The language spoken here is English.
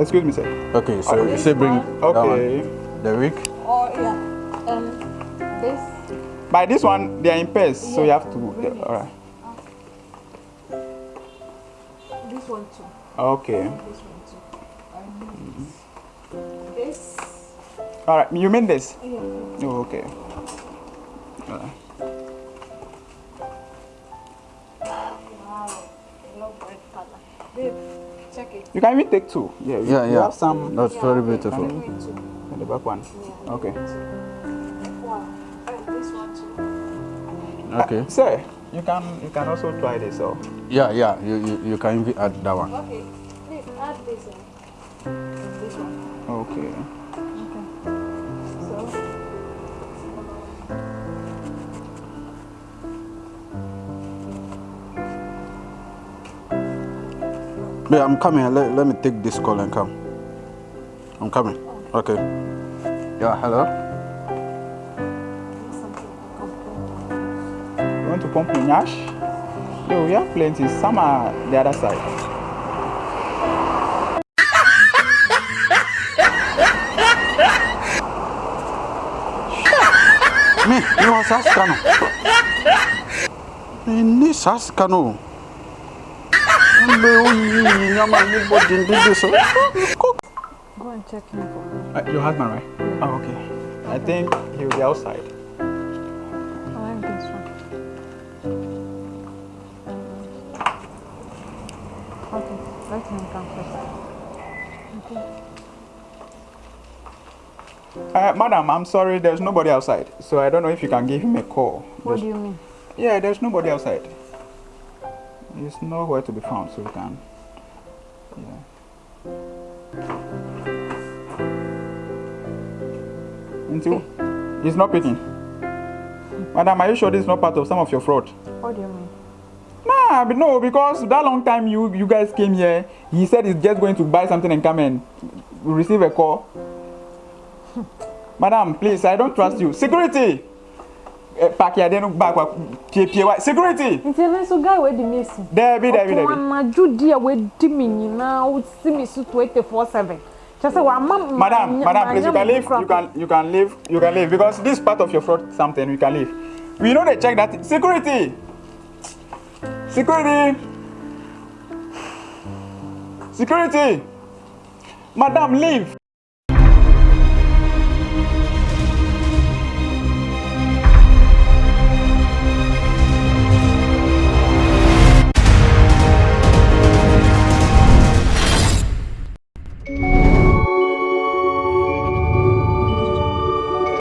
Excuse me, sir. Okay, so you say bring one. that Okay. one. The wig. Oh yeah, and this. By this one, they are in pairs, so you have to. Bring it. all right. This one too. Okay. This one too. And this. Mm-hmm. All right. You mean this? Yeah. Oh, okay. Wow. I love red. Babe, check it. You can even take two. Yeah. You, Yeah, you yeah. have some That's Yeah, very beautiful. Give me two. the back one. Yeah. Okay. Wow. And this one too. Ah, okay. Sir, you can you can also try this out. Yeah, yeah. You you, you can even add that one. Okay. Please add this in. This one. Okay. Okay. Yeah, I'm coming. Let, let me take this call and come. I'm coming. Okay. Yeah, hello. You want to pump in Yash? Yo, we have plenty. Some are the other side. Me, you was asking. Ini saskano. Mbe uyi nyama ni body ndidi so. Go and check him for me. Uh, your husband, right? Oh, okay. I think he'll be outside. I like this one. Okay, let him come first. Uh, madam, I'm sorry, there's nobody outside. So I don't know if you can give him a call. What There's- do you mean? Yeah, there's nobody outside. He's nowhere to be found, so we can. Yeah. Until hmm? it's not picking. Madam, are you sure this is not part of some of your fraud? What do you mean? Nah, but no, because that long time you you guys came here, he said he's just going to buy something and come and receive a call. Madam, please, I don't trust you. Security. Eh, Pack your den back. Pie pie wa- Security. nti ɛno nso guy wey di mi esi. Debi, debi, ɔtɔn debi. anadu di a wedi mi nyinaa wosi mi so twenty four seven kyɛ sɛ wama Madam, madam, please, you can leave. You can, you can leave. You can leave because this part of your fraud something. You can leave. We know they check that. Security. Security. Security. Madam, leave.